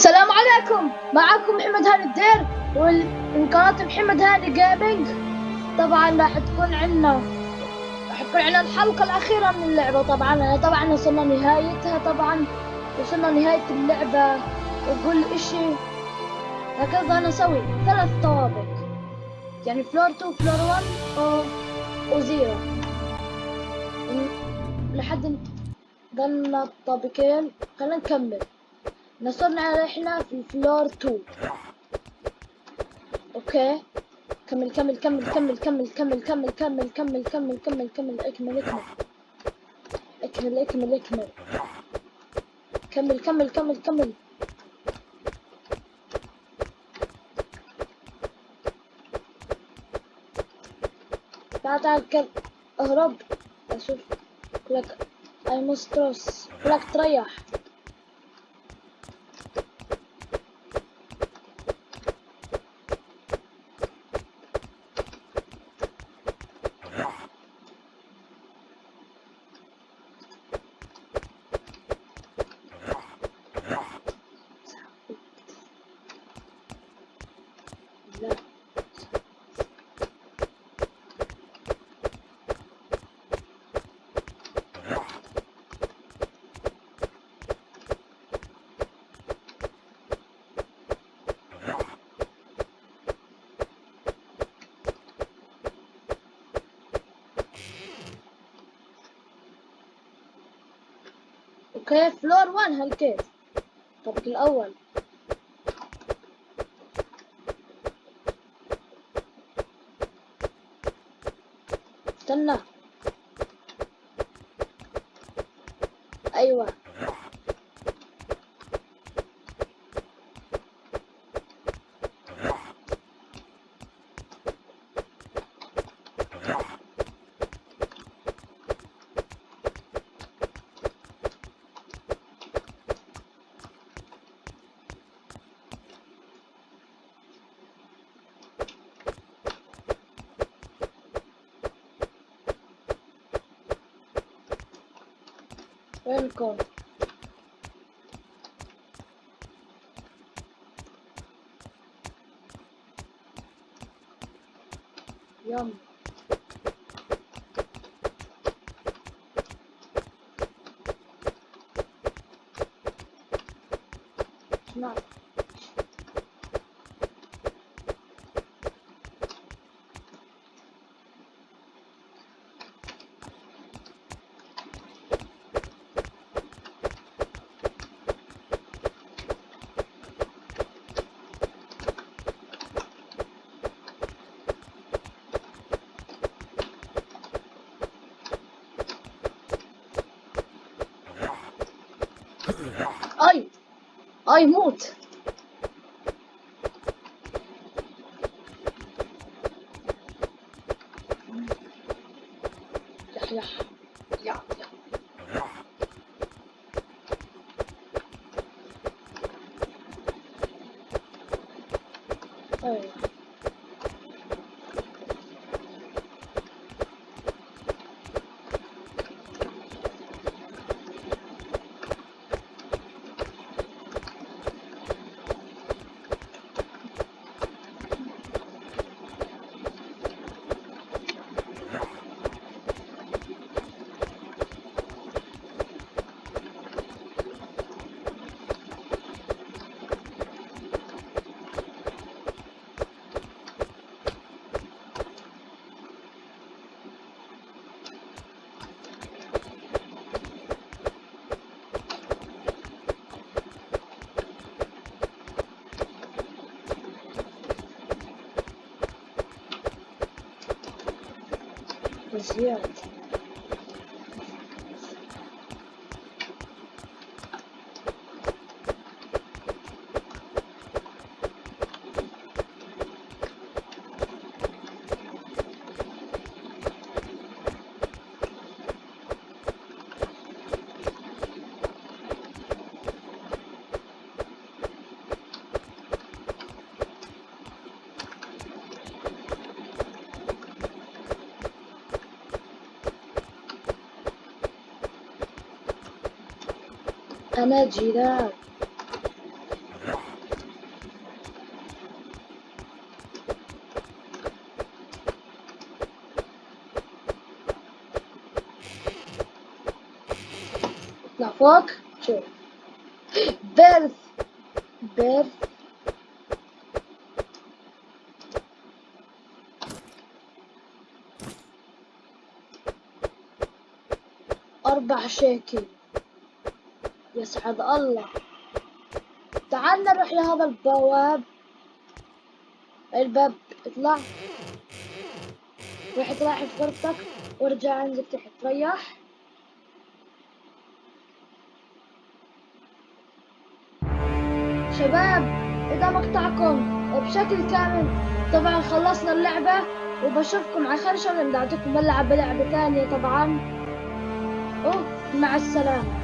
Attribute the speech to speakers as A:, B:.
A: السلام عليكم. معكم محمد هاني الدير ومن قناة محمد هاني Gaming طبعا راح تكون عندنا راح تكون عندنا الحلقة الأخيرة من اللعبة. طبعا طبعا وصلنا نهايتها. طبعا وصلنا نهاية اللعبة. وكل إشي. هكذا نسوي ثلاث طوابق. يعني floor 2 floor 1 و... و zero لحد ضلنا الطابقين خلينا نكمل. نصرنا إحنا في floor 2 okay كمل كمل كمل كمل كمل كمل كمل كمل كمل كمل كمل كمل اكمل اكمل اكمل اكمل اكمل كمل كمل كمل كمل تعال تعال كمل اهرب أشوف لك اي مسترس لك تريح أوكي فلور 1 هالكيف الطابق الأول. استنى. أيوه. Where we gone? Yum. It's. أي أي موت. يح يح أيوه сделать. أنا جيران. اطلع فوق شوف بيرث بيرث أربع شيكل يسعد الله. تعال نروح لهذا البواب. الباب اطلع. روح اطلع في غرفتك وارجع انزل تحت. ريح. شباب إذا مقطعكم بشكل كامل طبعا خلصنا اللعبة وبشوفكم على خير إن شاء الله بنعطيكم بلعب بلعبة ثانية طبعا. أوه مع السلامة.